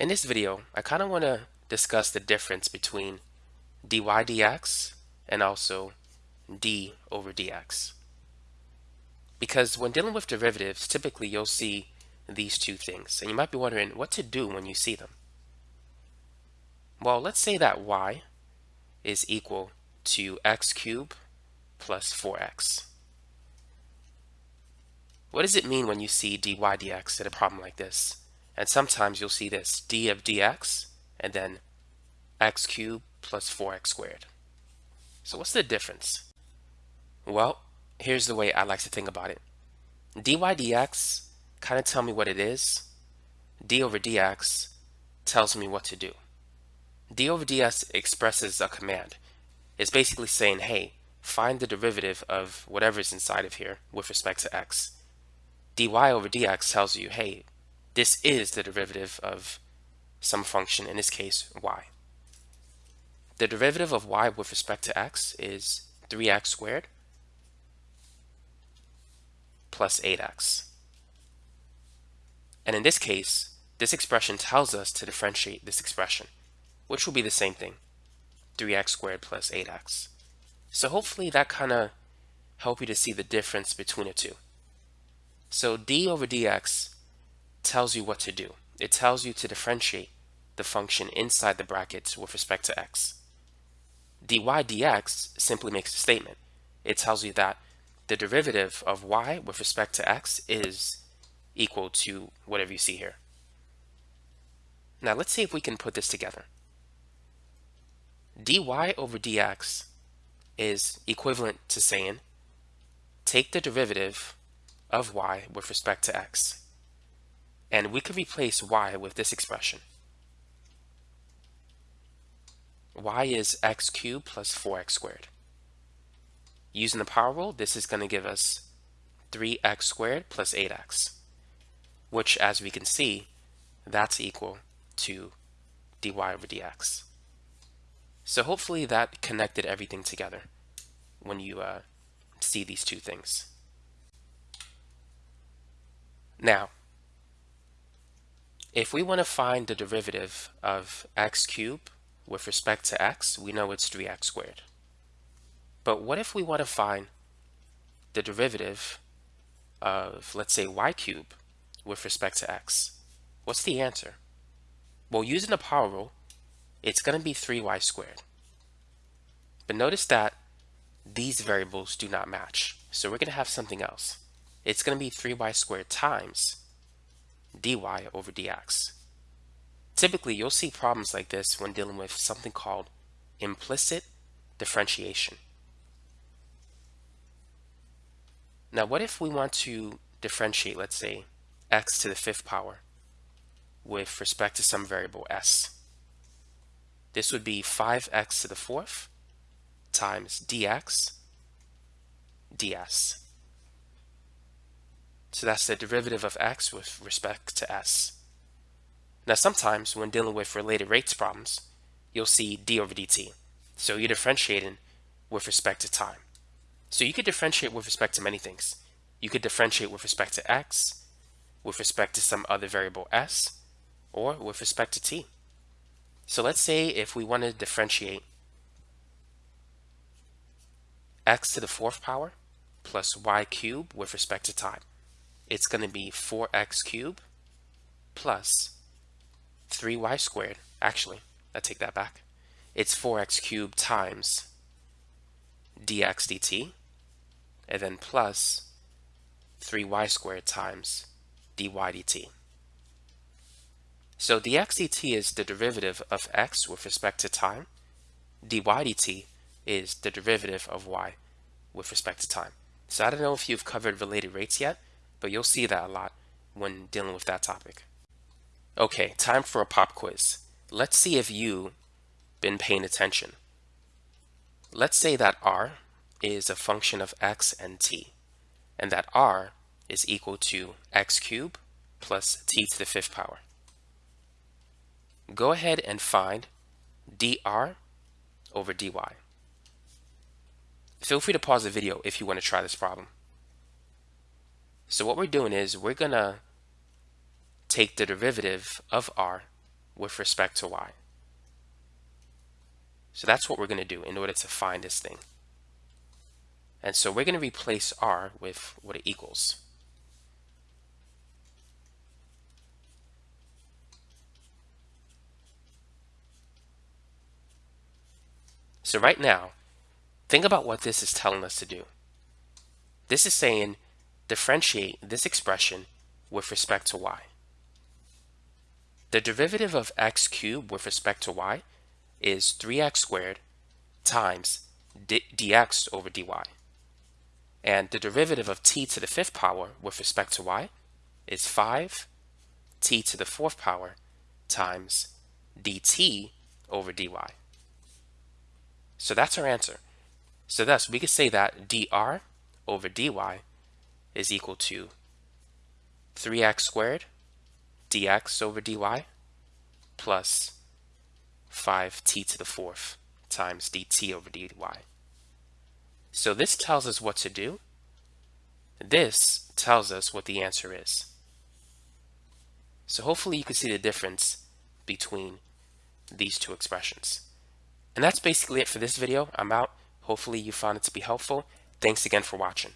In this video, I kind of want to discuss the difference between dy dx and also d over dx. Because when dealing with derivatives, typically you'll see these two things. And you might be wondering what to do when you see them. Well, let's say that y is equal to x cubed plus 4x. What does it mean when you see dy dx in a problem like this? And sometimes you'll see this, d of dx, and then x cubed plus 4x squared. So what's the difference? Well, here's the way I like to think about it. dy dx kind of tell me what it is. d over dx tells me what to do. d over dx expresses a command. It's basically saying, hey, find the derivative of whatever's inside of here with respect to x. dy over dx tells you, hey, this is the derivative of some function, in this case, y. The derivative of y with respect to x is 3x squared plus 8x. And in this case, this expression tells us to differentiate this expression, which will be the same thing, 3x squared plus 8x. So hopefully that kind of help you to see the difference between the two. So d over dx tells you what to do. It tells you to differentiate the function inside the brackets with respect to x. dy dx simply makes a statement. It tells you that the derivative of y with respect to x is equal to whatever you see here. Now let's see if we can put this together. dy over dx is equivalent to saying take the derivative of y with respect to x. And we could replace y with this expression. y is x cubed plus 4x squared. Using the power rule, this is going to give us 3x squared plus 8x, which as we can see, that's equal to dy over dx. So hopefully that connected everything together when you uh, see these two things. Now, if we want to find the derivative of x cubed with respect to x, we know it's 3x squared. But what if we want to find the derivative of, let's say, y cubed with respect to x? What's the answer? Well, using the power rule, it's going to be 3y squared. But notice that these variables do not match. So we're going to have something else. It's going to be 3y squared times dy over dx. Typically, you'll see problems like this when dealing with something called implicit differentiation. Now, what if we want to differentiate, let's say, x to the fifth power with respect to some variable s? This would be 5x to the fourth times dx ds. So that's the derivative of x with respect to s. Now sometimes when dealing with related rates problems, you'll see d over dt. So you're differentiating with respect to time. So you could differentiate with respect to many things. You could differentiate with respect to x, with respect to some other variable s, or with respect to t. So let's say if we want to differentiate x to the fourth power plus y cubed with respect to time it's going to be 4x cubed plus 3y squared. Actually, I take that back. It's 4x cubed times dx dt, and then plus 3y squared times dy dt. So dx dt is the derivative of x with respect to time. dy dt is the derivative of y with respect to time. So I don't know if you've covered related rates yet, but you'll see that a lot when dealing with that topic. Okay, time for a pop quiz. Let's see if you've been paying attention. Let's say that r is a function of x and t, and that r is equal to x cubed plus t to the fifth power. Go ahead and find dr over dy. Feel free to pause the video if you want to try this problem. So what we're doing is we're going to take the derivative of r with respect to y. So that's what we're going to do in order to find this thing. And so we're going to replace r with what it equals. So right now, think about what this is telling us to do. This is saying differentiate this expression with respect to y. The derivative of x cubed with respect to y is 3x squared times dx over dy. And the derivative of t to the fifth power with respect to y is 5 t to the fourth power times dt over dy. So that's our answer. So thus, we could say that dr over dy is equal to 3x squared dx over dy plus 5t to the fourth times dt over dy. So this tells us what to do. This tells us what the answer is. So hopefully you can see the difference between these two expressions. And that's basically it for this video. I'm out. Hopefully you found it to be helpful. Thanks again for watching.